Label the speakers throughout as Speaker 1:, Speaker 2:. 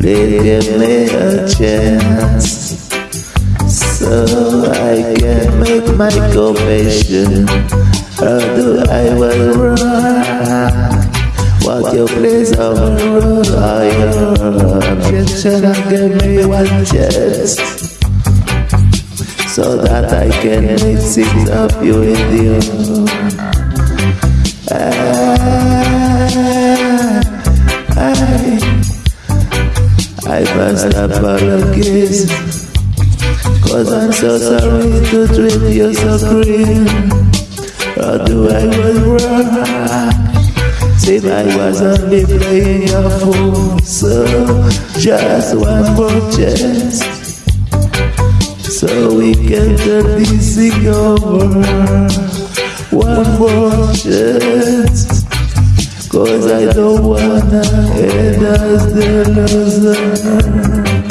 Speaker 1: Please give me a chance so I can make my confession. Although I was wrong, what you please overrule your objection give me one chance so that I can make things up you with you. Cause I'm so sorry to treat you so cruel. do I was wrong. See, I was only playing a fool. So, just one more chance. So we can turn this thing over. One more chance. Cause I don't wanna end as the loser.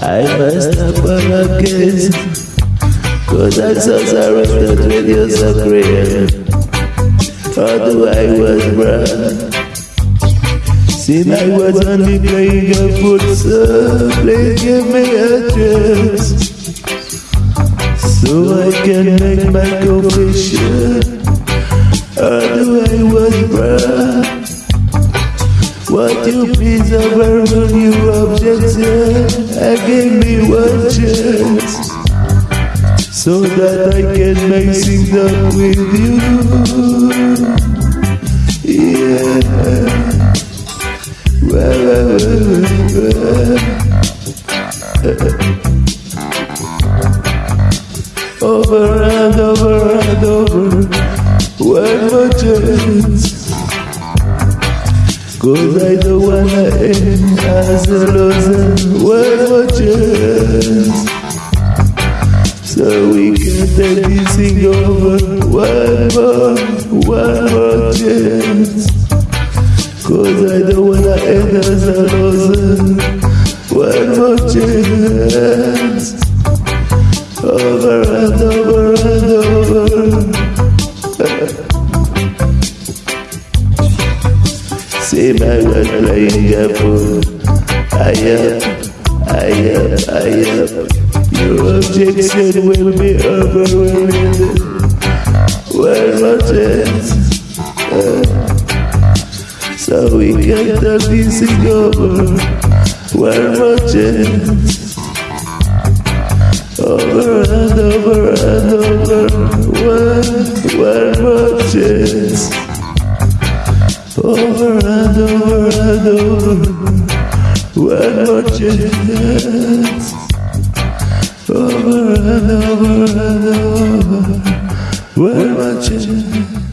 Speaker 1: I must apologize. Cause I'm so sorry that with you so cruel Although I was wrong See I was only playing a fool So please give me a chance So I can make my confession. Although I was wrong what you please over you objection I gave me one chance so that I can make things up with you. Yeah. Well, well, well, over and over and over, one more chance. Cause I don't wanna end as a loser, one more chance. So we can take this thing over one more, one more chance. Cause I don't wanna end as a loser. One more chance. Over and over and over. See my playing a fool. I am, I am, I am. Your objection will be overwhelming. Well, not yet. Uh, so we turn this thing over. One more chance. Over and over and over. One, one more chance. Over and over and over. One more chance over and over and over. Where my chance?